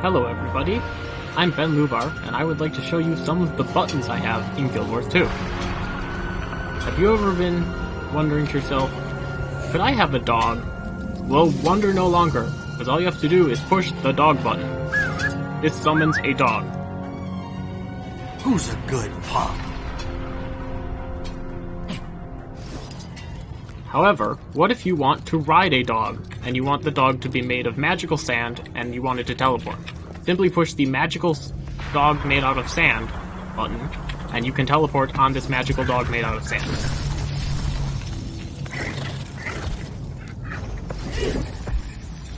Hello everybody, I'm Ben Lubar, and I would like to show you some of the buttons I have in Guild Wars 2. Have you ever been wondering to yourself, could I have a dog? Well, wonder no longer, because all you have to do is push the dog button. This summons a dog. Who's a good pup? However, what if you want to ride a dog, and you want the dog to be made of magical sand, and you want it to teleport? Simply push the magical dog made out of sand button, and you can teleport on this magical dog made out of sand.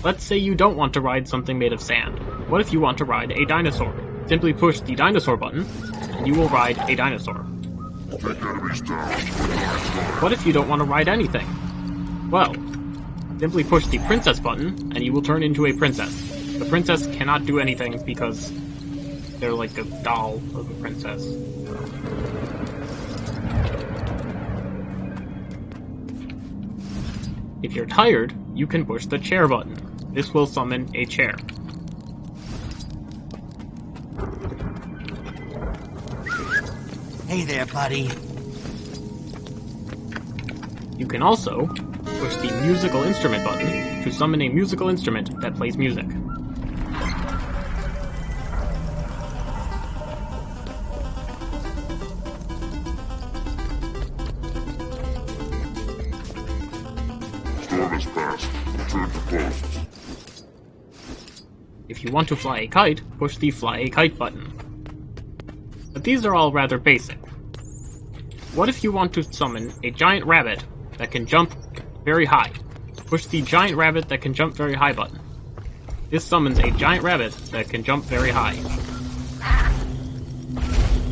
Let's say you don't want to ride something made of sand. What if you want to ride a dinosaur? Simply push the dinosaur button, and you will ride a dinosaur. What if you don't want to ride anything? Well, simply push the princess button, and you will turn into a princess. The princess cannot do anything because they're like a doll of a princess. If you're tired, you can push the chair button. This will summon a chair. Hey there, buddy. You can also push the musical instrument button to summon a musical instrument that plays music. Storm has passed. Return to posts. If you want to fly a kite, push the fly a kite button. But these are all rather basic. What if you want to summon a giant rabbit that can jump very high? Push the giant rabbit that can jump very high button. This summons a giant rabbit that can jump very high.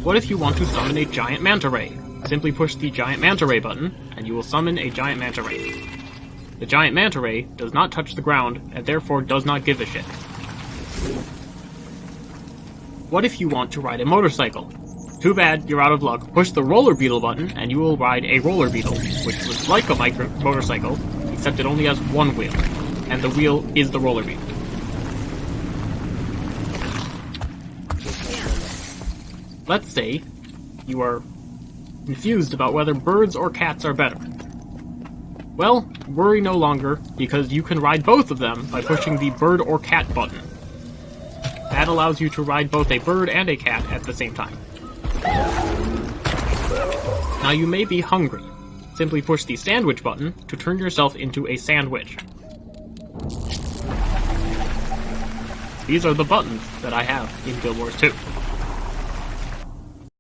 What if you want to summon a giant manta ray? Simply push the giant manta ray button, and you will summon a giant manta ray. The giant manta ray does not touch the ground, and therefore does not give a shit. What if you want to ride a motorcycle? Too bad, you're out of luck. Push the roller beetle button, and you will ride a roller beetle, which looks like a micro motorcycle, except it only has one wheel, and the wheel is the roller beetle. Let's say you are confused about whether birds or cats are better. Well, worry no longer, because you can ride both of them by pushing the bird or cat button. That allows you to ride both a bird and a cat at the same time. Now you may be hungry. Simply push the sandwich button to turn yourself into a sandwich. These are the buttons that I have in Guild Wars 2.